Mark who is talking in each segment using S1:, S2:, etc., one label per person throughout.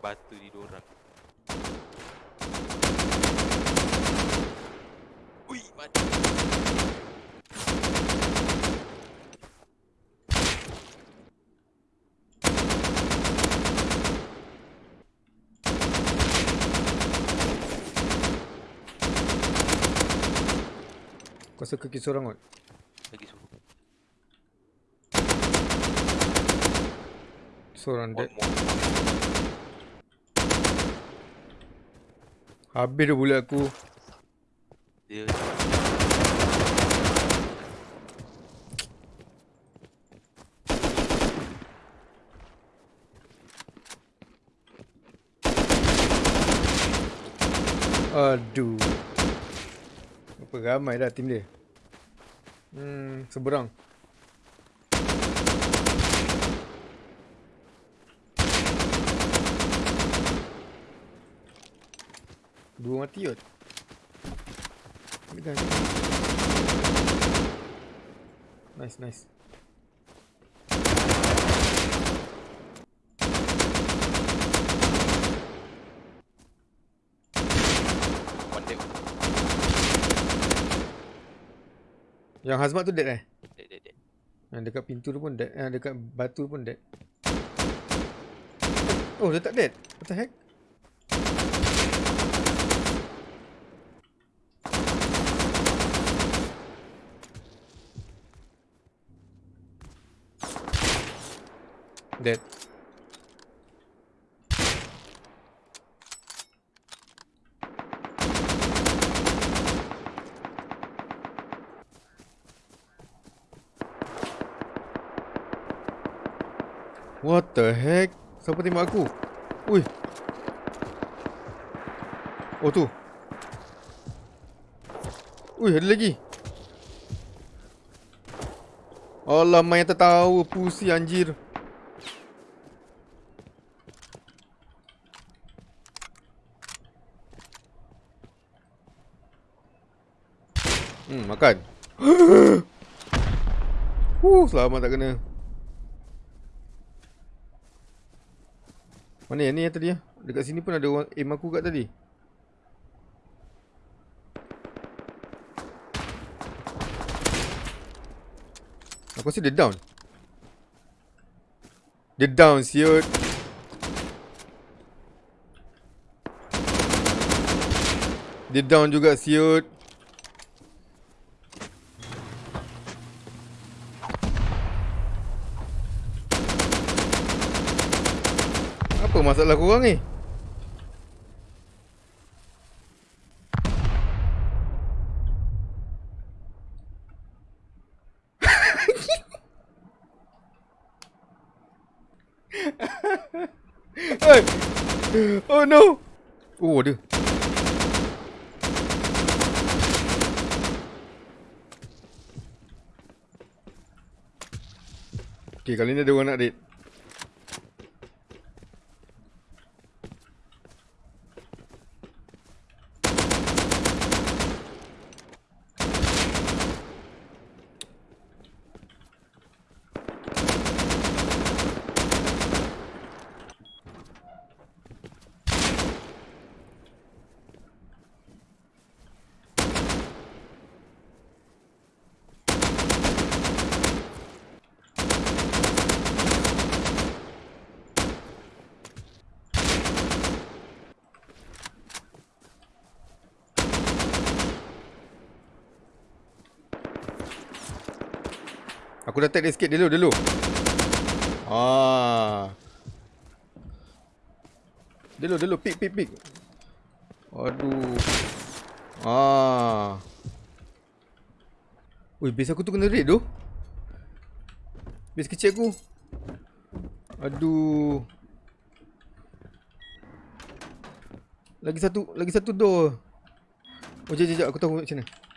S1: batu di dorang. Ui, mati.
S2: Kau rasa kaki seorang kot?
S1: Lagi suruh.
S2: Seorang dead.
S1: One more.
S2: Habis dah bullet aku.
S1: Dia
S2: Aduh. Apa ramai dah tim dia. Hmm, seberang. Dua mati kot. Ambil. Nice, nice.
S1: one dead.
S2: Yang hazmat tu dead eh?
S1: Dead, dead, dead.
S2: Yang dekat pintu tu pun dead. Yang dekat batu pun dead. Oh, dia tak dead. What the heck? Dead. What the heck? Siapa tembak aku? Ui. Oh tu. Ui, ada lagi. Allah, main tertawa pusi anjir. Hmm, makan. Huh, selamat tak kena. Mana yang ni yang tadi ya? Dekat sini pun ada orang aim aku kat tadi. Aku rasa dia down. Dia down siut. Dia down juga siut. Apa masalah korang ni? Hey! Oh no! Oh ada. Okay kali ni ada orang nak raid. Aku dah tag dia sikit dulu dulu. Ah. Dulu dulu pick pick pick. Aduh. Ah. Ui, base aku tu kena raid tu. Base kecil aku. Aduh. Lagi satu, lagi satu door. Oh, jap, jap. Aku tahu macam mana.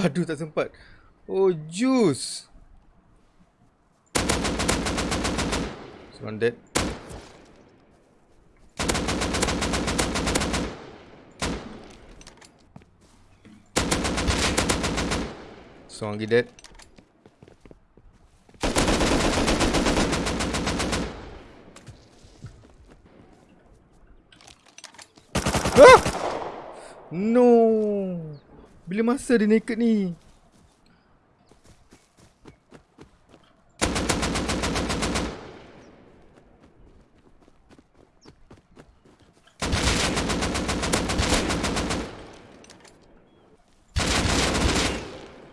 S2: Aduh tak sempat. Oh juice. Seorang dead. Seorang lagi dead. Ah! No. Bila masa dia naked ni?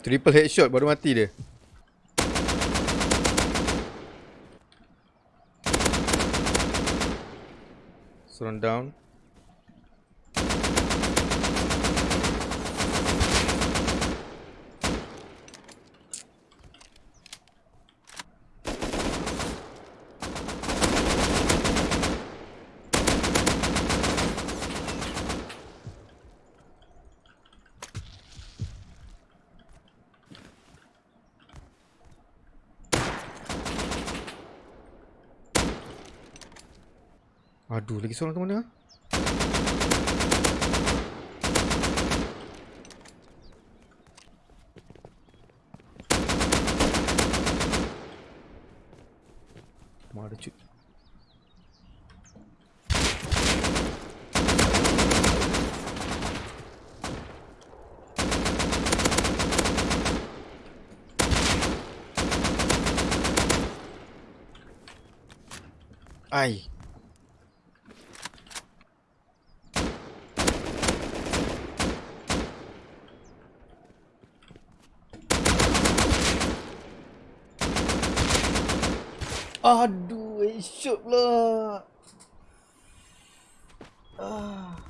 S2: Triple headshot baru mati dia. Seorang down. Aduh, lagi seorang tu mana? Mana cut? Ai. Aduh, headshot pula. Ah.